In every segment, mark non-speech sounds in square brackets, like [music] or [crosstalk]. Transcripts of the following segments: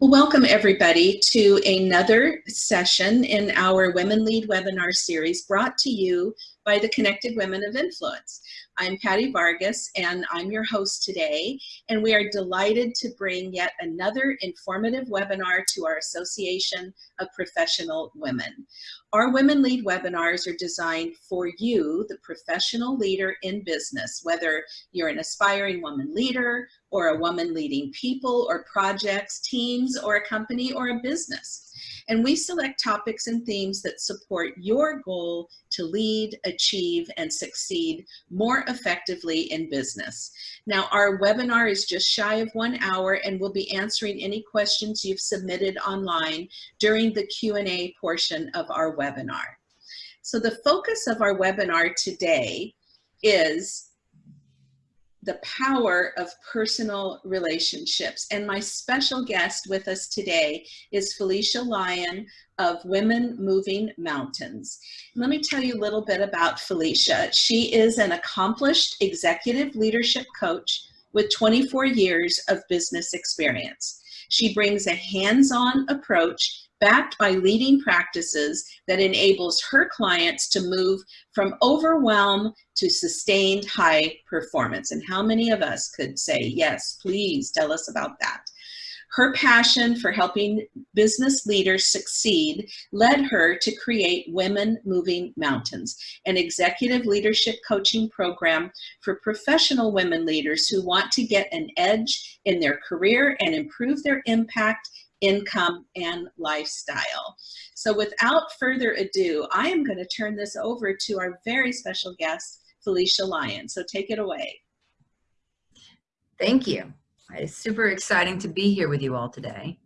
Welcome everybody to another session in our Women Lead webinar series brought to you by the Connected Women of Influence. I'm Patty Vargas and I'm your host today and we are delighted to bring yet another informative webinar to our Association of Professional Women. Our Women Lead webinars are designed for you, the professional leader in business, whether you're an aspiring woman leader or a woman leading people or projects, teams, or a company or a business and we select topics and themes that support your goal to lead, achieve, and succeed more effectively in business. Now, our webinar is just shy of one hour and we'll be answering any questions you've submitted online during the Q&A portion of our webinar. So the focus of our webinar today is the power of personal relationships. And my special guest with us today is Felicia Lyon of Women Moving Mountains. Let me tell you a little bit about Felicia. She is an accomplished executive leadership coach with 24 years of business experience. She brings a hands-on approach backed by leading practices that enables her clients to move from overwhelm to sustained high performance. And how many of us could say, yes, please tell us about that. Her passion for helping business leaders succeed led her to create Women Moving Mountains, an executive leadership coaching program for professional women leaders who want to get an edge in their career and improve their impact income, and lifestyle. So without further ado, I am going to turn this over to our very special guest, Felicia Lyon. So take it away. Thank you. It's super exciting to be here with you all today.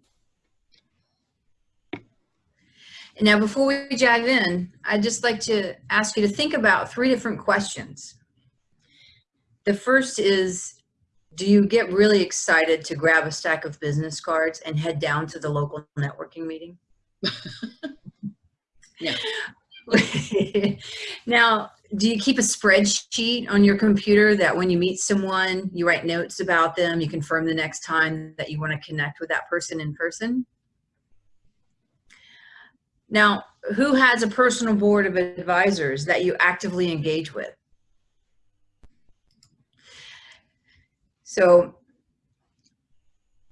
Now, before we dive in, I'd just like to ask you to think about three different questions. The first is, do you get really excited to grab a stack of business cards and head down to the local networking meeting? [laughs] no. [laughs] now, do you keep a spreadsheet on your computer that when you meet someone, you write notes about them, you confirm the next time that you want to connect with that person in person? Now, who has a personal board of advisors that you actively engage with? So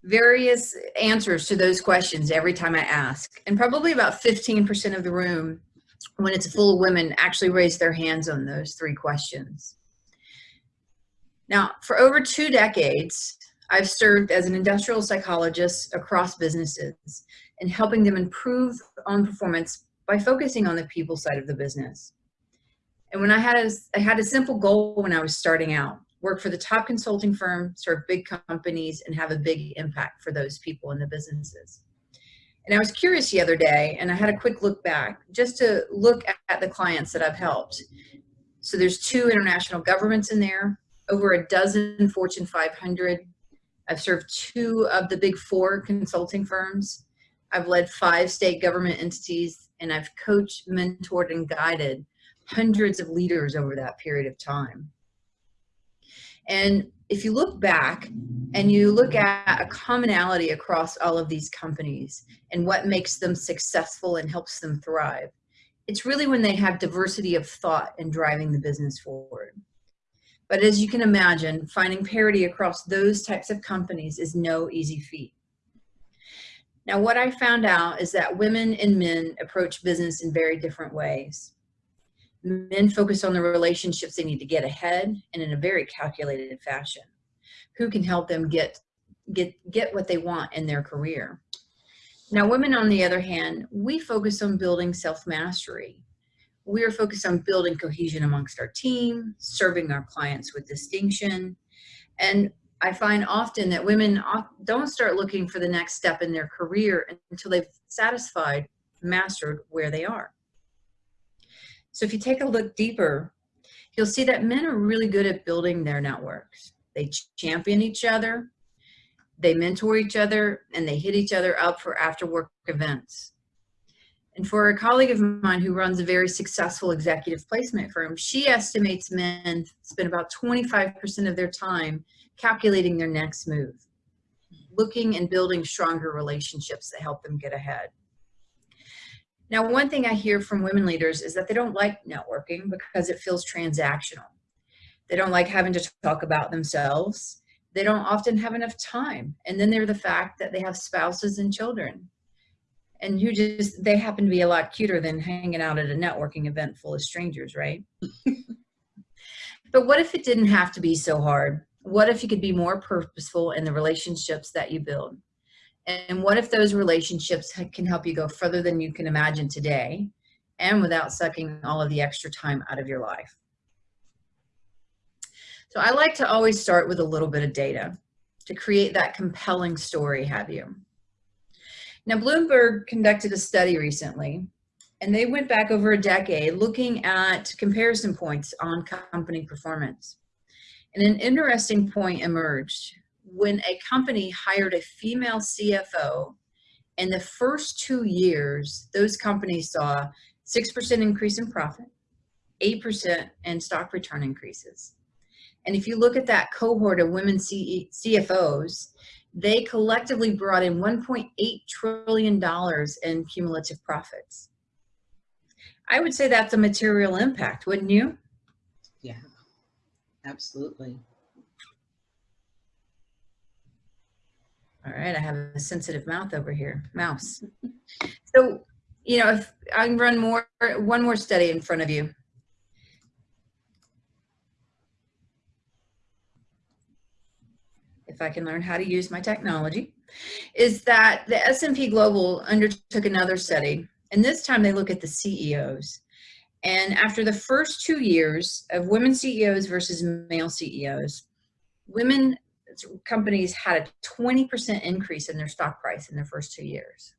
various answers to those questions every time I ask. And probably about 15% of the room, when it's full of women, actually raise their hands on those three questions. Now, for over two decades, I've served as an industrial psychologist across businesses and helping them improve on performance by focusing on the people side of the business. And when I had a, I had a simple goal when I was starting out, work for the top consulting firm, serve big companies, and have a big impact for those people in the businesses. And I was curious the other day, and I had a quick look back just to look at the clients that I've helped. So there's two international governments in there, over a dozen Fortune 500. I've served two of the big four consulting firms. I've led five state government entities, and I've coached, mentored, and guided hundreds of leaders over that period of time. And if you look back and you look at a commonality across all of these companies and what makes them successful and helps them thrive, it's really when they have diversity of thought and driving the business forward. But as you can imagine, finding parity across those types of companies is no easy feat. Now, what I found out is that women and men approach business in very different ways. Men focus on the relationships they need to get ahead and in a very calculated fashion. Who can help them get, get, get what they want in their career? Now, women, on the other hand, we focus on building self-mastery. We are focused on building cohesion amongst our team, serving our clients with distinction. And I find often that women don't start looking for the next step in their career until they've satisfied, mastered where they are. So if you take a look deeper, you'll see that men are really good at building their networks. They champion each other, they mentor each other, and they hit each other up for after work events. And for a colleague of mine who runs a very successful executive placement firm, she estimates men spend about 25% of their time calculating their next move. looking and building stronger relationships that help them get ahead. Now, one thing I hear from women leaders is that they don't like networking because it feels transactional. They don't like having to talk about themselves. They don't often have enough time. And then there's the fact that they have spouses and children and who just, they happen to be a lot cuter than hanging out at a networking event full of strangers, right? [laughs] but what if it didn't have to be so hard? What if you could be more purposeful in the relationships that you build? And what if those relationships can help you go further than you can imagine today and without sucking all of the extra time out of your life? So I like to always start with a little bit of data to create that compelling story, have you? Now, Bloomberg conducted a study recently, and they went back over a decade looking at comparison points on company performance. And an interesting point emerged when a company hired a female CFO, in the first two years, those companies saw 6% increase in profit, 8% in stock return increases. And if you look at that cohort of women CFOs, they collectively brought in $1.8 trillion in cumulative profits. I would say that's a material impact, wouldn't you? Yeah, absolutely. Right, I have a sensitive mouth over here, mouse. [laughs] So, you know, if I can run more, one more study in front of you. If I can learn how to use my technology, is that the S&P Global undertook another study, and this time they look at the CEOs. And after the first two years of women CEOs versus male CEOs, women companies had a 20% increase in their stock price in their first two years.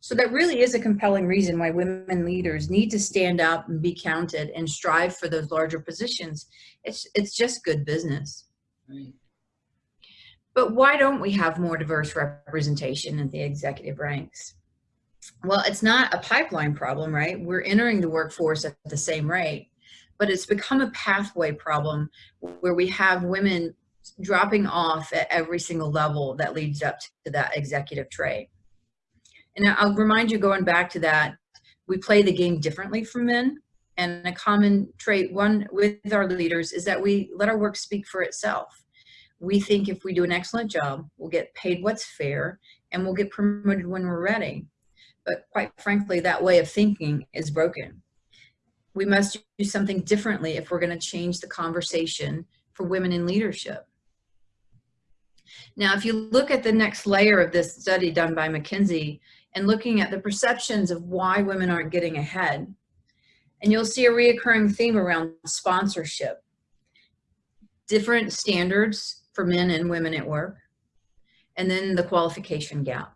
So that really is a compelling reason why women leaders need to stand up and be counted and strive for those larger positions. It's, it's just good business. Right. But why don't we have more diverse representation in the executive ranks? Well, it's not a pipeline problem, right? We're entering the workforce at the same rate, but it's become a pathway problem where we have women dropping off at every single level that leads up to that executive trait. And I'll remind you going back to that, we play the game differently from men. And a common trait one with our leaders is that we let our work speak for itself. We think if we do an excellent job, we'll get paid what's fair and we'll get promoted when we're ready. But quite frankly, that way of thinking is broken. We must do something differently if we're gonna change the conversation for women in leadership. Now, if you look at the next layer of this study done by McKinsey and looking at the perceptions of why women aren't getting ahead, and you'll see a reoccurring theme around sponsorship, different standards for men and women at work, and then the qualification gap.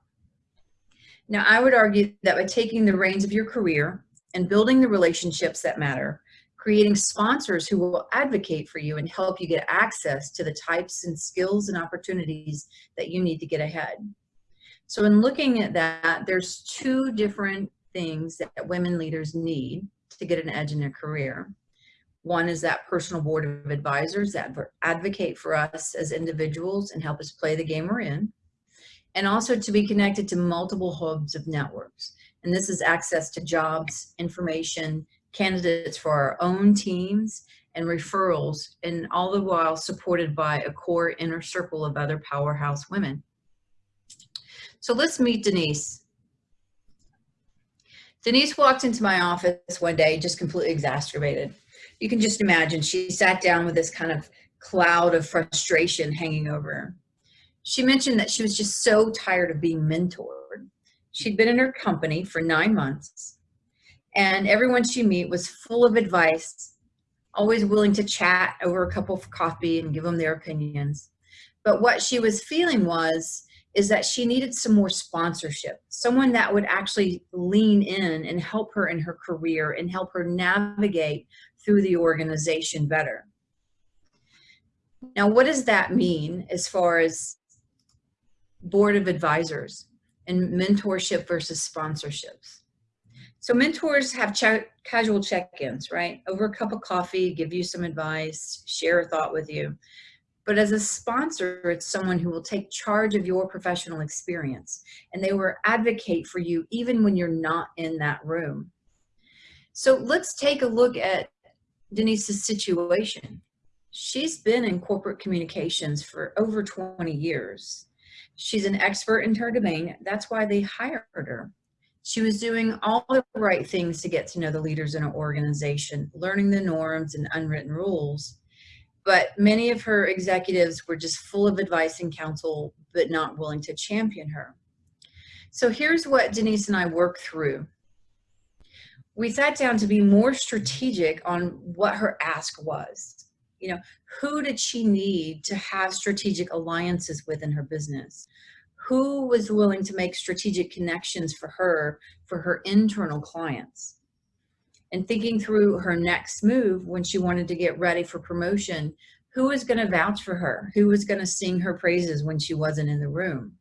Now, I would argue that by taking the reins of your career and building the relationships that matter, creating sponsors who will advocate for you and help you get access to the types and skills and opportunities that you need to get ahead. So in looking at that, there's two different things that women leaders need to get an edge in their career. One is that personal board of advisors that advocate for us as individuals and help us play the game we're in. And also to be connected to multiple hubs of networks. And this is access to jobs, information, candidates for our own teams and referrals, and all the while supported by a core inner circle of other powerhouse women. So let's meet Denise. Denise walked into my office one day just completely exacerbated. You can just imagine she sat down with this kind of cloud of frustration hanging over her. She mentioned that she was just so tired of being mentored. She'd been in her company for nine months and everyone she meet was full of advice, always willing to chat over a cup of coffee and give them their opinions. But what she was feeling was, is that she needed some more sponsorship, someone that would actually lean in and help her in her career and help her navigate through the organization better. Now, what does that mean as far as board of advisors and mentorship versus sponsorships? So mentors have ch casual check-ins, right? Over a cup of coffee, give you some advice, share a thought with you. But as a sponsor, it's someone who will take charge of your professional experience and they will advocate for you even when you're not in that room. So let's take a look at Denise's situation. She's been in corporate communications for over 20 years. She's an expert in her domain. That's why they hired her. She was doing all the right things to get to know the leaders in her organization, learning the norms and unwritten rules. But many of her executives were just full of advice and counsel, but not willing to champion her. So here's what Denise and I worked through. We sat down to be more strategic on what her ask was you know, who did she need to have strategic alliances with in her business? Who was willing to make strategic connections for her, for her internal clients? And thinking through her next move when she wanted to get ready for promotion, who was going to vouch for her? Who was going to sing her praises when she wasn't in the room?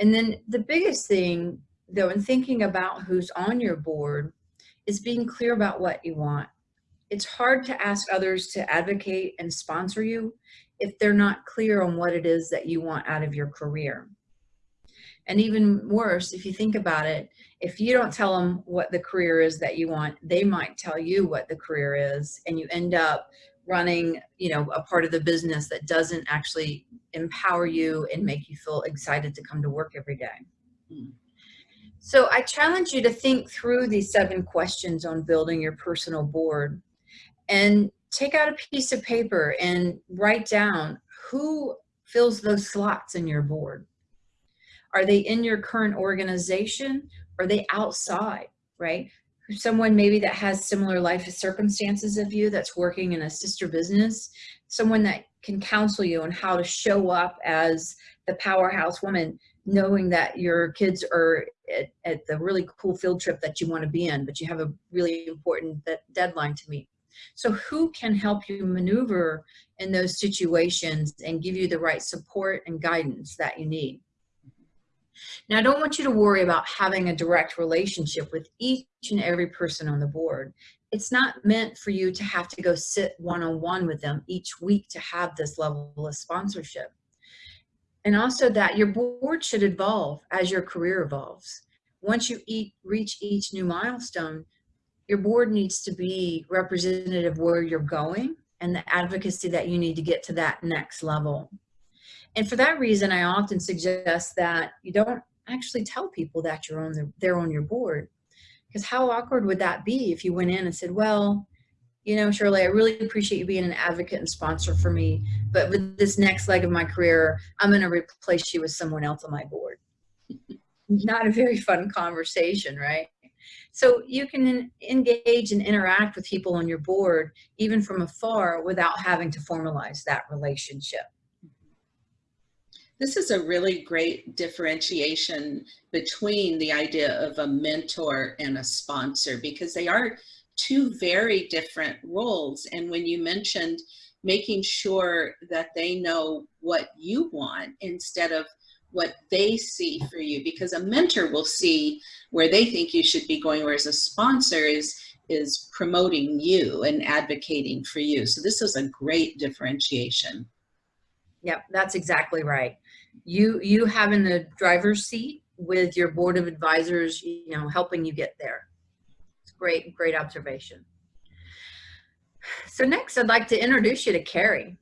And then the biggest thing, though, in thinking about who's on your board is being clear about what you want it's hard to ask others to advocate and sponsor you if they're not clear on what it is that you want out of your career. And even worse, if you think about it, if you don't tell them what the career is that you want, they might tell you what the career is, and you end up running, you know, a part of the business that doesn't actually empower you and make you feel excited to come to work every day. Mm. So I challenge you to think through these seven questions on building your personal board and take out a piece of paper and write down who fills those slots in your board. Are they in your current organization? Are they outside, right? Someone maybe that has similar life circumstances of you that's working in a sister business, someone that can counsel you on how to show up as the powerhouse woman, knowing that your kids are at, at the really cool field trip that you want to be in, but you have a really important deadline to meet. So who can help you maneuver in those situations and give you the right support and guidance that you need? Now, I don't want you to worry about having a direct relationship with each and every person on the board. It's not meant for you to have to go sit one-on-one -on -one with them each week to have this level of sponsorship. And also that your board should evolve as your career evolves. Once you eat, reach each new milestone, your board needs to be representative where you're going and the advocacy that you need to get to that next level. And for that reason, I often suggest that you don't actually tell people that you're on the, they're on your board. Because how awkward would that be if you went in and said, well, you know, Shirley, I really appreciate you being an advocate and sponsor for me, but with this next leg of my career, I'm going to replace you with someone else on my board. [laughs] Not a very fun conversation, right? So you can engage and interact with people on your board, even from afar, without having to formalize that relationship. This is a really great differentiation between the idea of a mentor and a sponsor because they are two very different roles. And when you mentioned making sure that they know what you want instead of what they see for you because a mentor will see where they think you should be going whereas a sponsor is is promoting you and advocating for you. So this is a great differentiation. Yep that's exactly right. You you having the driver's seat with your board of advisors you know helping you get there. It's great great observation. So next i'd like to introduce you to carrie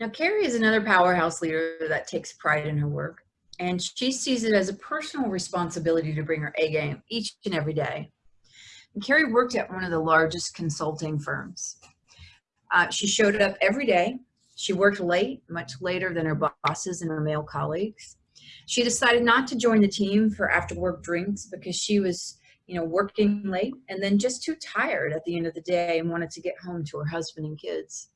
now, Carrie is another powerhouse leader that takes pride in her work, and she sees it as a personal responsibility to bring her A game each and every day. And Carrie worked at one of the largest consulting firms. Uh, she showed up every day. She worked late, much later than her bosses and her male colleagues. She decided not to join the team for after work drinks because she was you know, working late and then just too tired at the end of the day and wanted to get home to her husband and kids.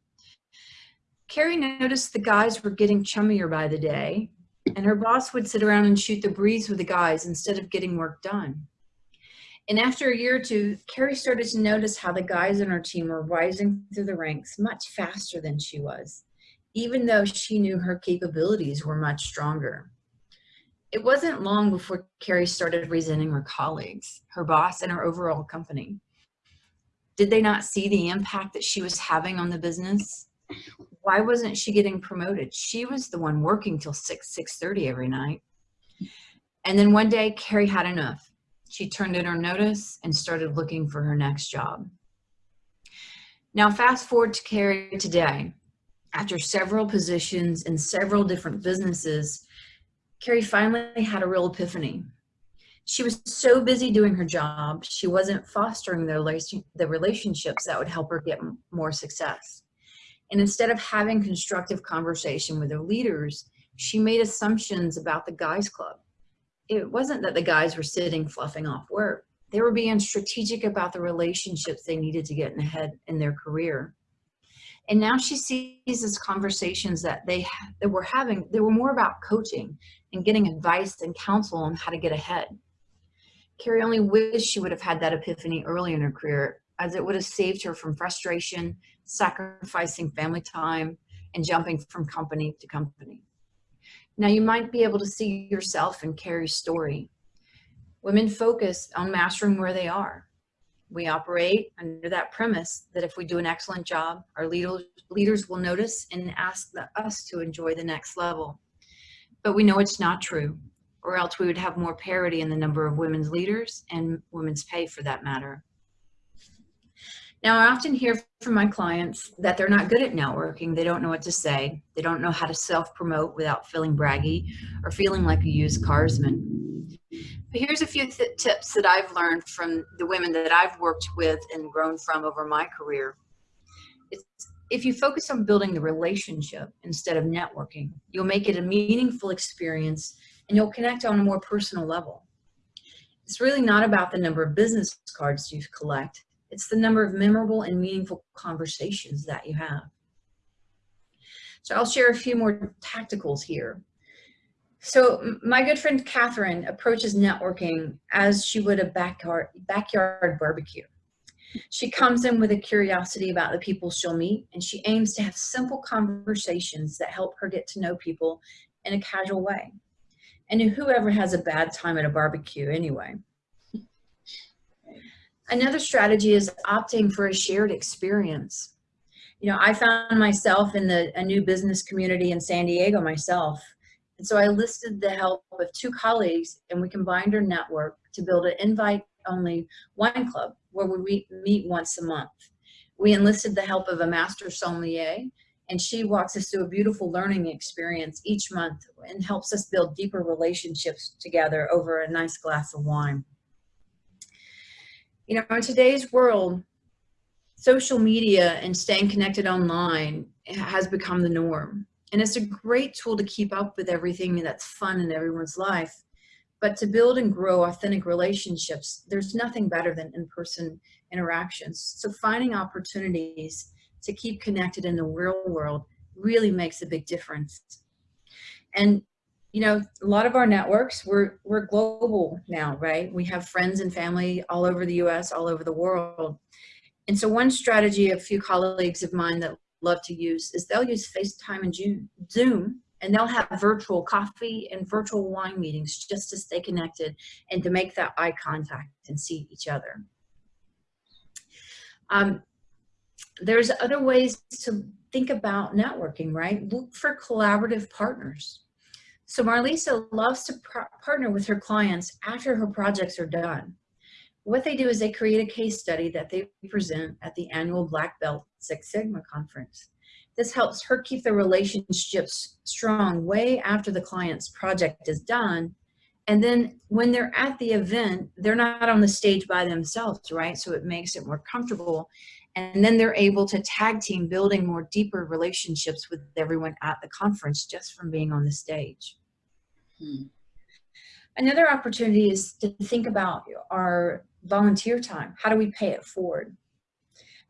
Carrie noticed the guys were getting chummier by the day, and her boss would sit around and shoot the breeze with the guys instead of getting work done. And after a year or two, Carrie started to notice how the guys in her team were rising through the ranks much faster than she was, even though she knew her capabilities were much stronger. It wasn't long before Carrie started resenting her colleagues, her boss, and her overall company. Did they not see the impact that she was having on the business? Why wasn't she getting promoted? She was the one working till 6, 6.30 every night. And then one day, Carrie had enough. She turned in her notice and started looking for her next job. Now, fast forward to Carrie today. After several positions in several different businesses, Carrie finally had a real epiphany. She was so busy doing her job, she wasn't fostering the, the relationships that would help her get more success. And instead of having constructive conversation with her leaders, she made assumptions about the guys club. It wasn't that the guys were sitting fluffing off work. They were being strategic about the relationships they needed to get ahead in their career. And now she sees these conversations that they that were having, they were more about coaching and getting advice and counsel on how to get ahead. Carrie only wished she would have had that epiphany early in her career as it would have saved her from frustration, sacrificing family time, and jumping from company to company. Now you might be able to see yourself in Carrie's story. Women focus on mastering where they are. We operate under that premise that if we do an excellent job, our leaders, will notice and ask us to enjoy the next level. But we know it's not true, or else we would have more parity in the number of women's leaders and women's pay for that matter. Now, I often hear from my clients that they're not good at networking. They don't know what to say. They don't know how to self-promote without feeling braggy or feeling like a used carsman. But here's a few th tips that I've learned from the women that I've worked with and grown from over my career. It's, if you focus on building the relationship instead of networking, you'll make it a meaningful experience and you'll connect on a more personal level. It's really not about the number of business cards you collect. It's the number of memorable and meaningful conversations that you have. So I'll share a few more tacticals here. So my good friend Catherine approaches networking as she would a backyard, backyard barbecue. She comes in with a curiosity about the people she'll meet, and she aims to have simple conversations that help her get to know people in a casual way. And whoever has a bad time at a barbecue anyway. Another strategy is opting for a shared experience. You know, I found myself in the, a new business community in San Diego myself. And so I listed the help of two colleagues and we combined our network to build an invite only wine club where we meet once a month. We enlisted the help of a master sommelier and she walks us through a beautiful learning experience each month and helps us build deeper relationships together over a nice glass of wine. You know, in today's world, social media and staying connected online has become the norm. And it's a great tool to keep up with everything that's fun in everyone's life. But to build and grow authentic relationships, there's nothing better than in-person interactions. So finding opportunities to keep connected in the real world really makes a big difference. And you know, a lot of our networks, we're, we're global now, right? We have friends and family all over the US, all over the world. And so one strategy a few colleagues of mine that love to use is they'll use FaceTime and Zoom and they'll have virtual coffee and virtual wine meetings just to stay connected and to make that eye contact and see each other. Um, there's other ways to think about networking, right? Look for collaborative partners. So Marlisa loves to partner with her clients after her projects are done. What they do is they create a case study that they present at the annual Black Belt Six Sigma conference. This helps her keep the relationships strong way after the client's project is done. And then when they're at the event, they're not on the stage by themselves, right? So it makes it more comfortable. And then they're able to tag team building more deeper relationships with everyone at the conference just from being on the stage. Hmm. Another opportunity is to think about our volunteer time. How do we pay it forward?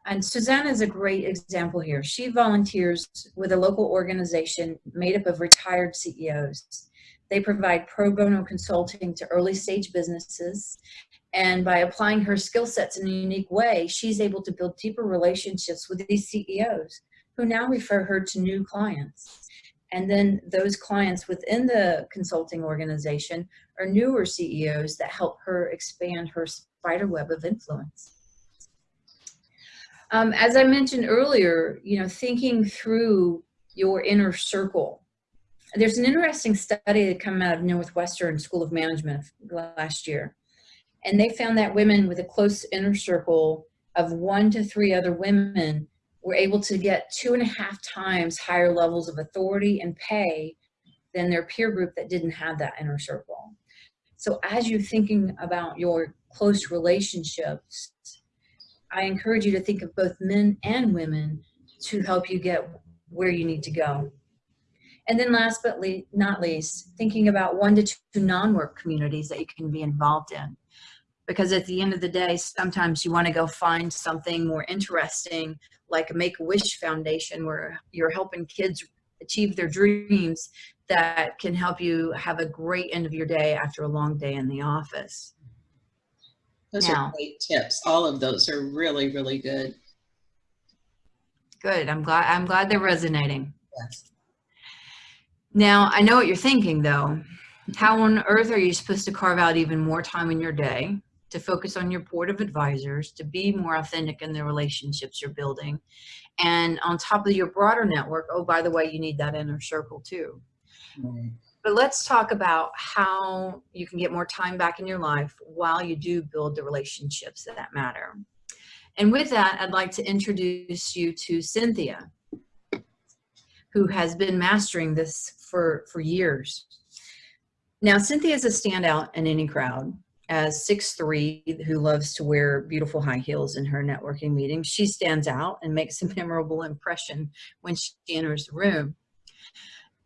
And Suzanne is a great example here. She volunteers with a local organization made up of retired CEOs. They provide pro bono consulting to early stage businesses and by applying her skill sets in a unique way, she's able to build deeper relationships with these CEOs who now refer her to new clients. And then those clients within the consulting organization are newer CEOs that help her expand her spider web of influence. Um, as I mentioned earlier, you know, thinking through your inner circle. There's an interesting study that came out of Northwestern School of Management last year. And they found that women with a close inner circle of one to three other women were able to get two and a half times higher levels of authority and pay than their peer group that didn't have that inner circle. So as you're thinking about your close relationships, I encourage you to think of both men and women to help you get where you need to go. And then last but not least, thinking about one to two non-work communities that you can be involved in. Because at the end of the day, sometimes you want to go find something more interesting, like a Make-A-Wish Foundation, where you're helping kids achieve their dreams that can help you have a great end of your day after a long day in the office. Those now, are great tips. All of those are really, really good. Good. I'm glad I'm glad they're resonating. Yes. Now, I know what you're thinking though. How on earth are you supposed to carve out even more time in your day to focus on your board of advisors, to be more authentic in the relationships you're building? And on top of your broader network, oh, by the way, you need that inner circle too. Right. But let's talk about how you can get more time back in your life while you do build the relationships that matter. And with that, I'd like to introduce you to Cynthia, who has been mastering this for, for years. Now, Cynthia is a standout in any crowd. As 6'3", who loves to wear beautiful high heels in her networking meetings, she stands out and makes a [laughs] memorable impression when she enters the room.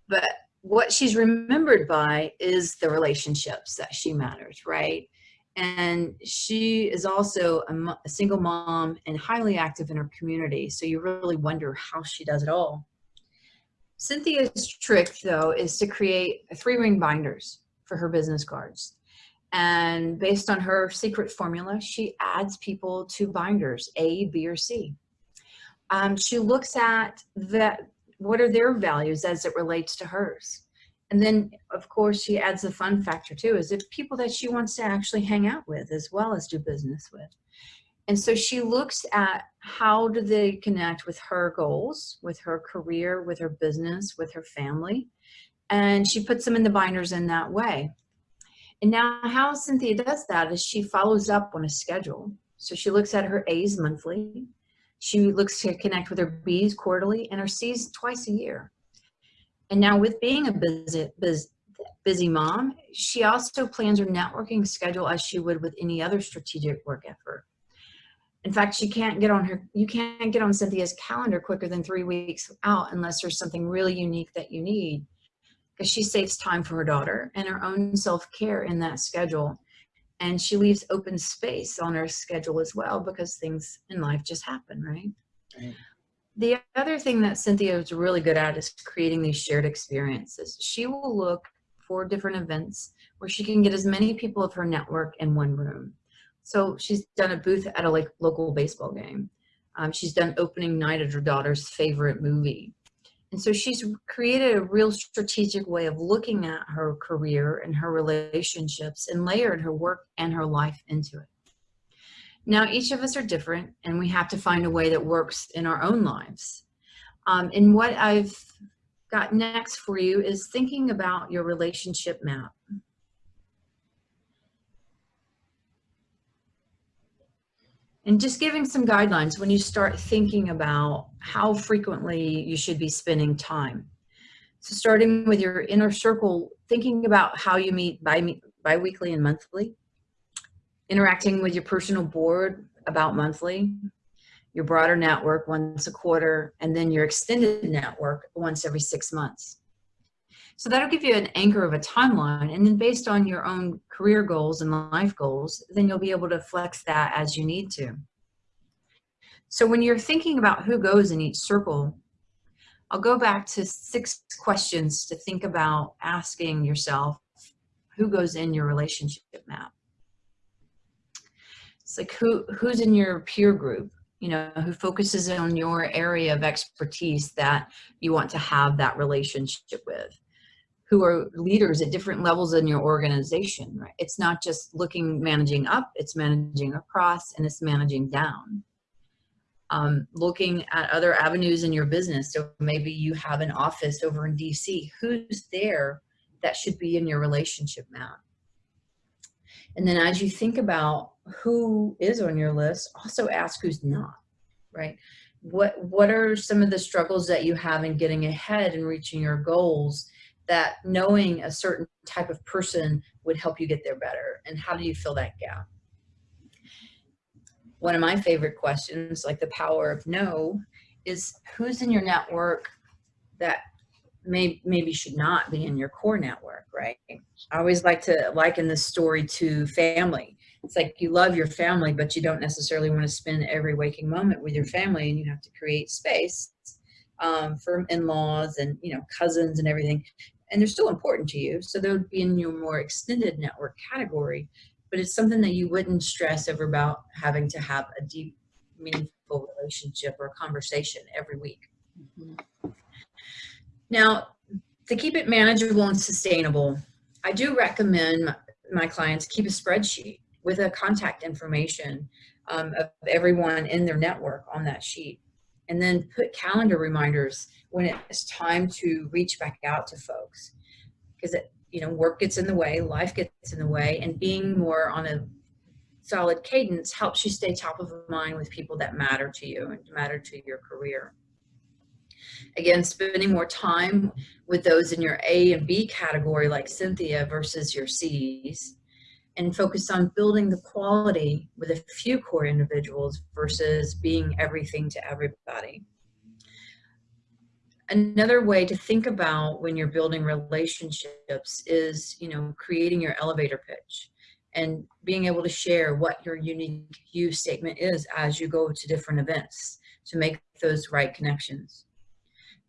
But what she's remembered by is the relationships that she matters, right? And she is also a, a, single mom and highly active in her community. So you really wonder how she does it all. Cynthia's trick though is to create three ring binders for her business cards. And based on her secret formula, she adds people to binders, A, B, or C. Um, she looks at that, what are their values as it relates to hers. And then, of course, she adds the fun factor too, is it people that she wants to actually hang out with as well as do business with. And so she looks at how do they connect with her goals, with her career, with her business, with her family. And she puts them in the binders in that way. And now how Cynthia does that is she follows up on a schedule. So she looks at her A's monthly. She looks to connect with her B's quarterly and her C's twice a year. And now with being a busy, busy, busy mom, she also plans her networking schedule as she would with any other strategic work effort. In fact, she can't get on her, you can't get on Cynthia's calendar quicker than three weeks out unless there's something really unique that you need because she saves time for her daughter and her own self-care in that schedule. And she leaves open space on her schedule as well because things in life just happen, right? right. The other thing that Cynthia is really good at is creating these shared experiences. She will look for different events where she can get as many people of her network in one room. So she's done a booth at a like local baseball game. Um, she's done opening night at her daughter's favorite movie. And so she's created a real strategic way of looking at her career and her relationships and layered her work and her life into it. Now, each of us are different and we have to find a way that works in our own lives. Um, and what I've got next for you is thinking about your relationship map. And just giving some guidelines when you start thinking about how frequently you should be spending time. So starting with your inner circle, thinking about how you meet bi bi-weekly and monthly, interacting with your personal board about monthly, your broader network once a quarter, and then your extended network once every six months. So that'll give you an anchor of a timeline. And then based on your own career goals and life goals, then you'll be able to flex that as you need to. So when you're thinking about who goes in each circle, I'll go back to six questions to think about asking yourself, who goes in your relationship map? It's like who who's in your peer group, you know, who focuses on your area of expertise that you want to have that relationship with who are leaders at different levels in your organization, right? It's not just looking, managing up, it's managing across and it's managing down. Um, looking at other avenues in your business. So maybe you have an office over in DC. Who's there that should be in your relationship map? And then as you think about who is on your list, also ask who's not, right? What, what are some of the struggles that you have in getting ahead and reaching your goals that knowing a certain type of person would help you get there better? And how do you fill that gap? One of my favorite questions, like the power of no, is who's in your network that may, maybe should not be in your core network, right? I always like to liken this story to family. It's like you love your family, but you don't necessarily want to spend every waking moment with your family and you have to create space um, for in-laws and, you know, cousins and everything. And they're still important to you. So they would be in your more extended network category, but it's something that you wouldn't stress over about having to have a deep, meaningful relationship or conversation every week. Mm -hmm. Now, to keep it manageable and sustainable, I do recommend my clients keep a spreadsheet with a contact information um, of everyone in their network on that sheet. And then put calendar reminders when it's time to reach back out to folks. Because, you know, work gets in the way, life gets in the way, and being more on a solid cadence helps you stay top of mind with people that matter to you and matter to your career. Again, spending more time with those in your A and B category like Cynthia versus your C's and focus on building the quality with a few core individuals versus being everything to everybody. Another way to think about when you're building relationships is, you know, creating your elevator pitch and being able to share what your unique you statement is as you go to different events to make those right connections.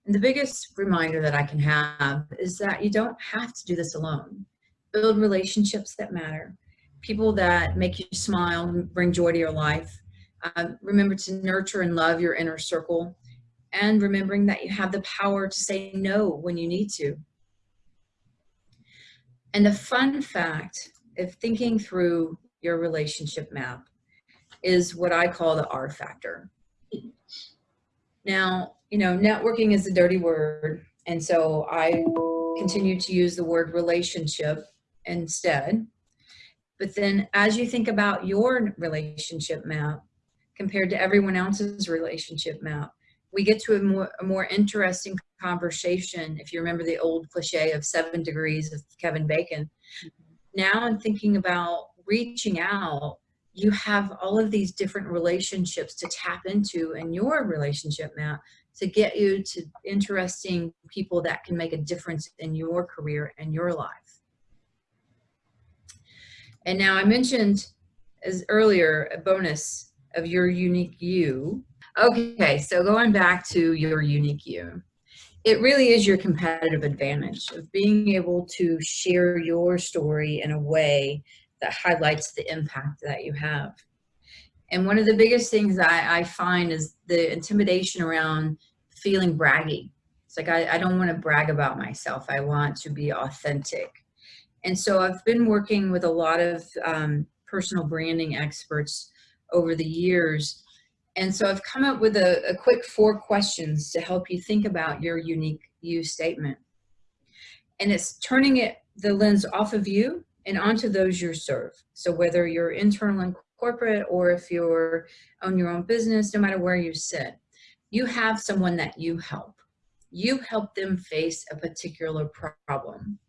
And the biggest reminder that I can have is that you don't have to do this alone. Build relationships that matter, people that make you smile, and bring joy to your life. Um, remember to nurture and love your inner circle and remembering that you have the power to say no when you need to. And the fun fact of thinking through your relationship map is what I call the R factor. Now, you know, networking is a dirty word. And so I continue to use the word relationship instead. But then as you think about your relationship map compared to everyone else's relationship map, we get to a more, a more interesting conversation. If you remember the old cliche of seven degrees of Kevin Bacon, mm-hmm. now I'm thinking about reaching out you have all of these different relationships to tap into in your relationship map to get you to interesting people that can make a difference in your career and your life. And now I mentioned as earlier a bonus of your unique you. Okay, so going back to your unique you. It really is your competitive advantage of being able to share your story in a way that highlights the impact that you have. And one of the biggest things I, I find is the intimidation around feeling braggy. It's like, I, I don't want to brag about myself. I want to be authentic. And so I've been working with a lot of um, personal branding experts over the years. And so I've come up with a, a quick four questions to help you think about your unique you statement. And it's turning it the lens off of you and onto those you serve. So whether you're internal and corporate or if you're on your own business, no matter where you sit, you have someone that you help. You help them face a particular problem.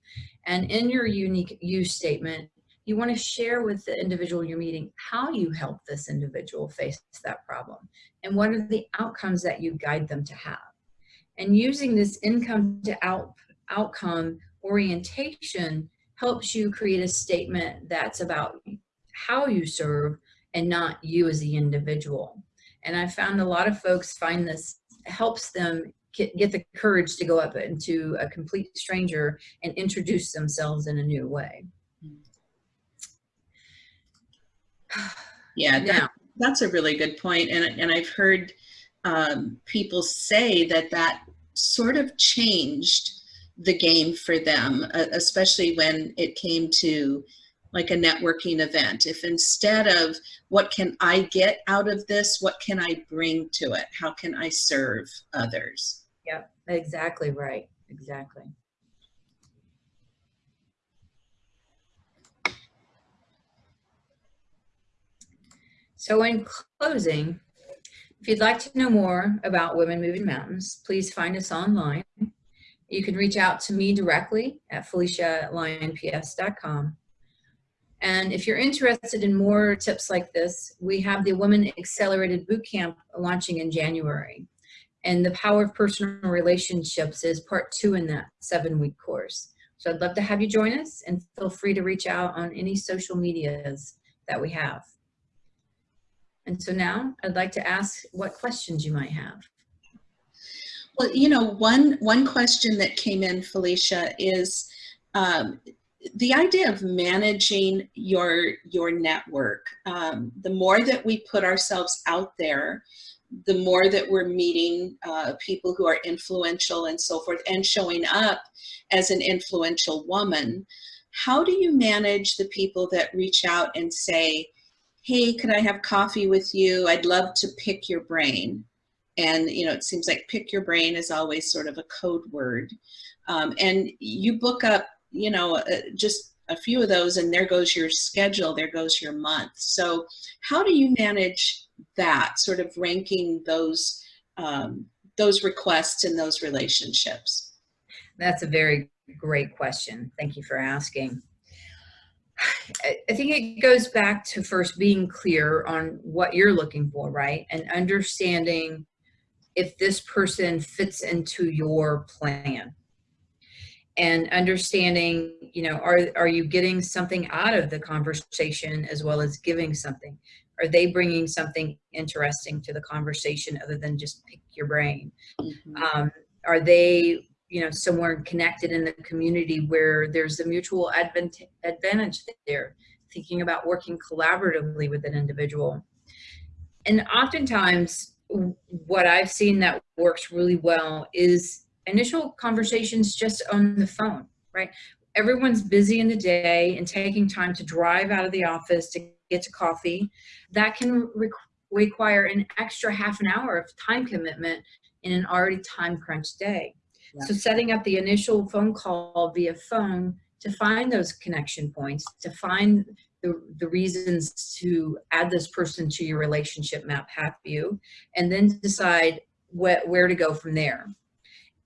And in your unique use statement, you want to share with the individual you're meeting how you help this individual face that problem and what are the outcomes that you guide them to have. And using this income to out, outcome orientation helps you create a statement that's about how you serve and not you as the individual. And I found a lot of folks find this helps them get, get the courage to go up into a complete stranger and introduce themselves in a new way. Yeah, that, that's a really good point. And, and I've heard um, people say that that sort of changed the game for them, uh, especially when it came to like a networking event. If instead of what can I get out of this, what can I bring to it? How can I serve others? Yep, exactly right. Exactly. So in closing, if you'd like to know more about Women Moving Mountains, please find us online. You can reach out to me directly at felicia@lionps.com. And if you're interested in more tips like this, we have the Women Accelerated Bootcamp launching in January. And the power of personal relationships is part two in that seven week course. So I'd love to have you join us and feel free to reach out on any social medias that we have. And so now I'd like to ask what questions you might have. Well, you know, one, one question that came in, Felicia, is um, the idea of managing your, your network. Um, the more that we put ourselves out there, the more that we're meeting uh, people who are influential and so forth and showing up as an influential woman, how do you manage the people that reach out and say, hey, could I have coffee with you? I'd love to pick your brain. And, you know, it seems like pick your brain is always sort of a code word. Um, and you book up, you know, uh, just a few of those and there goes your schedule, there goes your month. So how do you manage that, sort of ranking those, um, those requests and those relationships? That's a very great question. Thank you for asking. I think it goes back to first being clear on what you're looking for, right? And understanding if this person fits into your plan. And understanding, you know, are, are you getting something out of the conversation as well as giving something? Are they bringing something interesting to the conversation other than just pick your brain? Mm -hmm. um, are they you know, somewhere connected in the community where there's a mutual advantage there, thinking about working collaboratively with an individual. And oftentimes, what I've seen that works really well is initial conversations just on the phone, right? Everyone's busy in the day and taking time to drive out of the office to get to coffee. That can re require an extra half an hour of time commitment in an already time crunched day. So setting up the initial phone call via phone to find those connection points, to find the, the reasons to add this person to your relationship map have you, and then decide wh where to go from there.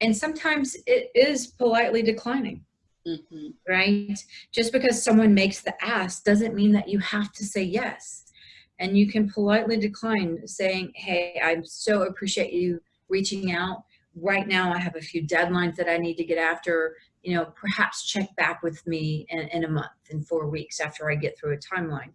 And sometimes it is politely declining. Mm -hmm. Right? Just because someone makes the ask doesn't mean that you have to say yes. And you can politely decline saying, hey, I so appreciate you reaching out right now I have a few deadlines that I need to get after, you know, perhaps check back with me in, in a month, in four weeks after I get through a timeline.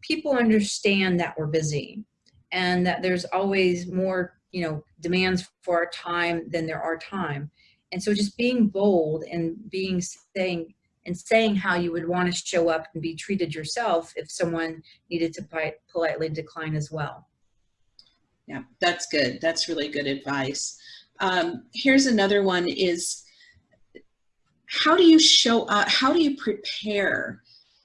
People understand that we're busy and that there's always more, you know, demands for our time than there are time. And so just being bold and being saying, and saying how you would want to show up and be treated yourself if someone needed to politely decline as well. Yeah, that's good. That's really good advice. Um, here's another one is, how do you show up, how do you prepare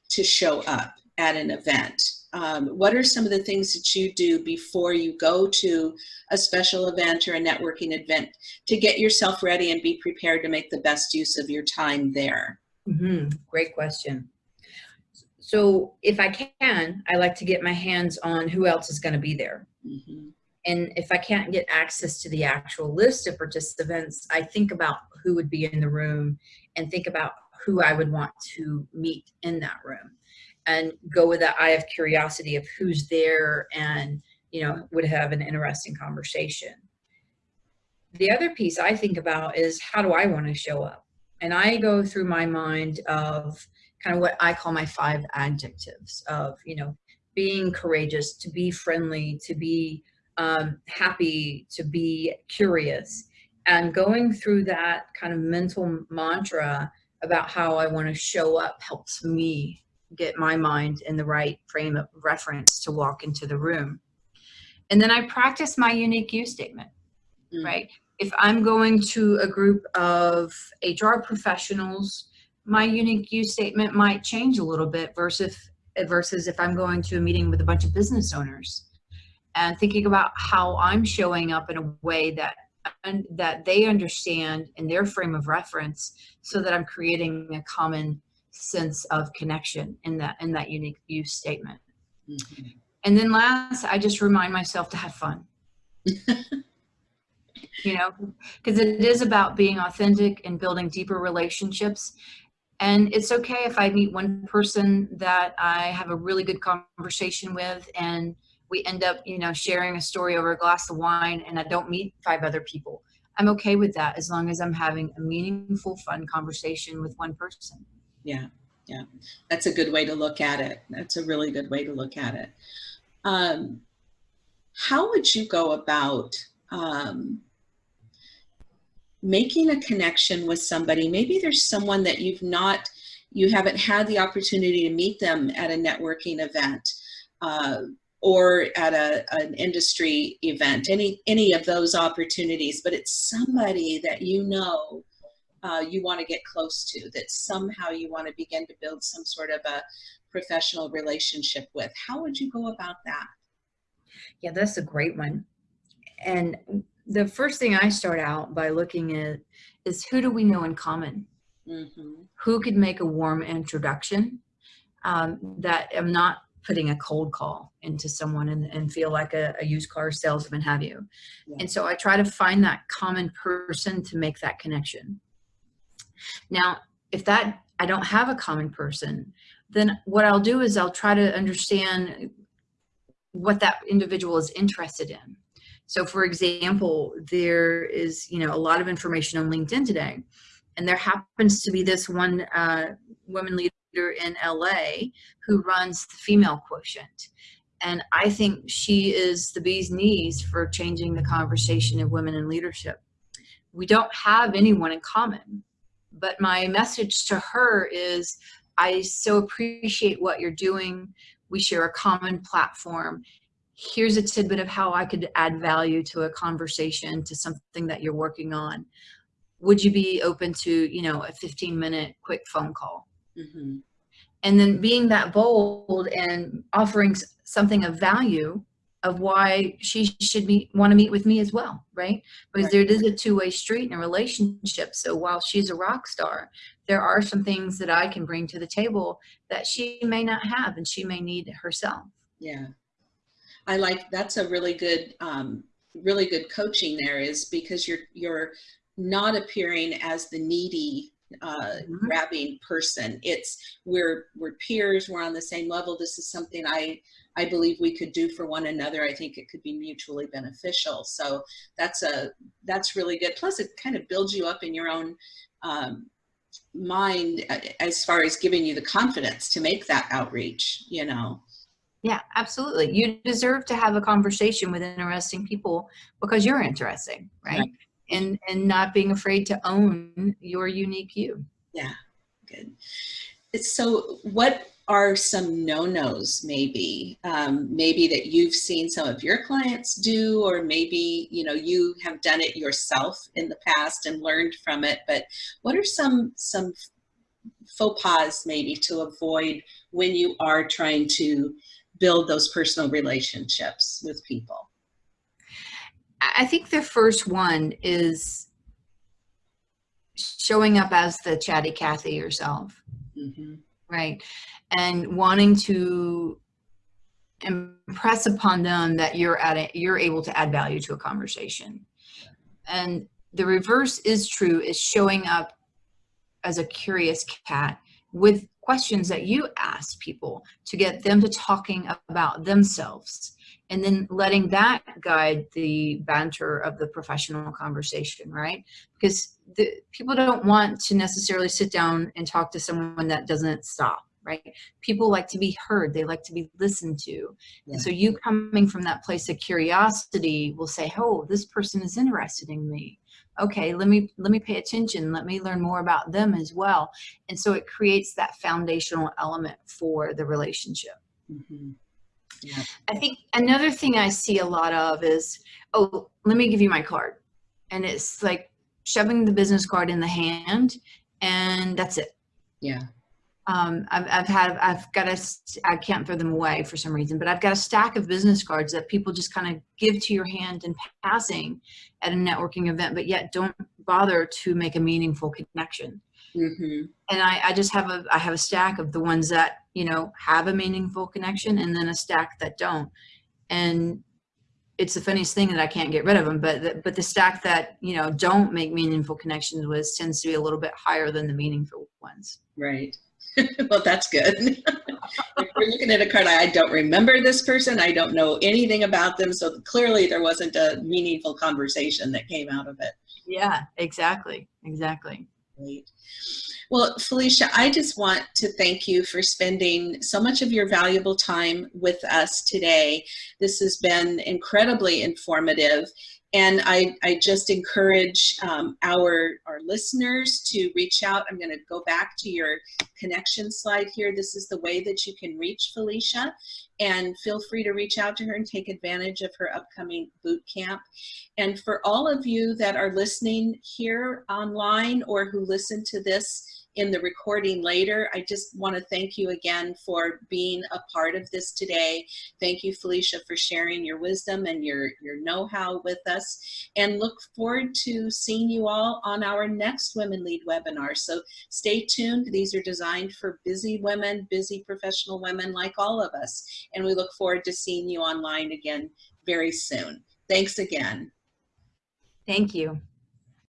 to show up at an event? Um, what are some of the things that you do before you go to a special event or a networking event to get yourself ready and be prepared to make the best use of your time there? Mm -hmm. Great question. So if I can, I like to get my hands on who else is going to be there. Mm -hmm. And if I can't get access to the actual list of participants, I think about who would be in the room and think about who I would want to meet in that room and go with that eye of curiosity of who's there and, you know, would have an interesting conversation. The other piece I think about is how do I want to show up? And I go through my mind of kind of what I call my five adjectives of, you know, being courageous, to be friendly, to be um, happy, to be curious. And going through that kind of mental mantra about how I want to show up helps me get my mind in the right frame of reference to walk into the room. And then I practice my unique you statement, mm. right? If I'm going to a group of HR professionals my unique you statement might change a little bit versus versus if I'm going to a meeting with a bunch of business owners and thinking about how I'm showing up in a way that and that they understand in their frame of reference so that I'm creating a common sense of connection in that in that unique you statement. Mm-hmm. And then last, I just remind myself to have fun. [laughs] you know, because it is about being authentic and building deeper relationships. And it's okay if I meet one person that I have a really good conversation with and we end up, you know, sharing a story over a glass of wine and I don't meet five other people. I'm okay with that as long as I'm having a meaningful, fun conversation with one person. Yeah, yeah. That's a good way to look at it. That's a really good way to look at it. Um, how would you go about um, making a connection with somebody? Maybe there's someone that you've not, you haven't had the opportunity to meet them at a networking event. Uh, or at a, an industry event, any, any of those opportunities, but it's somebody that you know uh, you want to get close to, that somehow you want to begin to build some sort of a professional relationship with. How would you go about that? Yeah, that's a great one. And the first thing I start out by looking at is who do we know in common? Mm -hmm. Who could make a warm introduction um, that am not putting a cold call into someone and, and feel like a, a, used car salesman have you. Yeah. And so I try to find that common person to make that connection. Now, if that I don't have a common person, then what I'll do is I'll try to understand what that individual is interested in. So for example, there is, you know, a lot of information on LinkedIn today, and there happens to be this one uh, woman leader in LA who runs the female quotient. And I think she is the bee's knees for changing the conversation of women in leadership. We don't have anyone in common, but my message to her is, I so appreciate what you're doing we share a common platform. Here's a tidbit of how I could add value to a conversation, to something that you're working on. Would you be open to, you know, a 15 minute quick phone call? Mm -hmm. And then being that bold and offering something of value of why she should be want to meet with me as well, right? Because right. there is a two-way street in a relationship. So while she's a rock star, there are some things that I can bring to the table that she may not have and she may need herself. Yeah. I like, that's a really good, um, really good coaching there is because you're, you're not appearing as the needy uh, mm -hmm. grabbing person. It's we're we're peers. We're on the same level. This is something I I believe we could do for one another. I think it could be mutually beneficial. So that's a that's really good. Plus, it kind of builds you up in your own um, mind uh, as far as giving you the confidence to make that outreach, you know? Yeah, absolutely. You deserve to have a conversation with interesting people because you're interesting, right? right. And and not being afraid to own your unique you. Yeah, good. So what are some no-nos maybe. Um, maybe that you've seen some of your clients do or maybe you know you have done it yourself in the past and learned from it. But what are some some faux pas maybe to avoid when you are trying to build those personal relationships with people? I think the first one is showing up as the chatty cathy yourself. Mm -hmm. right and wanting to impress upon them that you're at it, you're able to add value to a conversation. And the reverse is true is showing up as a curious cat with questions that you ask people to get them to talking about themselves and then letting that guide the banter of the professional conversation, right? Because the, people don't want to necessarily sit down and talk to someone that doesn't stop right? People like to be heard. They like to be listened to. Yeah. And so you coming from that place of curiosity will say, oh, this person is interested in me. Okay, let me let me pay attention. Let me learn more about them as well. And so it creates that foundational element for the relationship. Mm -hmm. Yeah. I think another thing I see a lot of is, oh, let me give you my card. And it's like shoving the business card in the hand and that's it Yeah. Um, I've, I've had, I've got a, I can't throw them away for some reason, but I've got a stack of business cards that people just kind of give to your hand in passing at a networking event, but yet don't bother to make a meaningful connection. hmm And I, I just have a, I have a stack of the ones that, you know, have a meaningful connection and then a stack that don't. And it's the funniest thing that I can't get rid of them, but, the, but the stack that, you know, don't make meaningful connections with tends to be a little bit higher than the meaningful ones. Right. [laughs] well, that's good. [laughs] if we're looking at a card, I don't remember this person. I don't know anything about them. So clearly there wasn't a meaningful conversation that came out of it. Yeah, exactly. Exactly. Great. Well, Felicia, I just want to thank you for spending so much of your valuable time with us today. This has been incredibly informative. And I, I just encourage um, our, our listeners to reach out. I'm going to go back to your connection slide here. This is the way that you can reach Felicia. And feel free to reach out to her and take advantage of her upcoming boot camp. And for all of you that are listening here online or who listen to this in the recording later, I just want to thank you again for being a part of this today. Thank you, Felicia, for sharing your wisdom and your, your know-how with us. And look forward to seeing you all on our next Women Lead webinar. So stay tuned. These are designed for busy women, busy professional women like all of us. And we look forward to seeing you online again very soon. Thanks again. Thank you.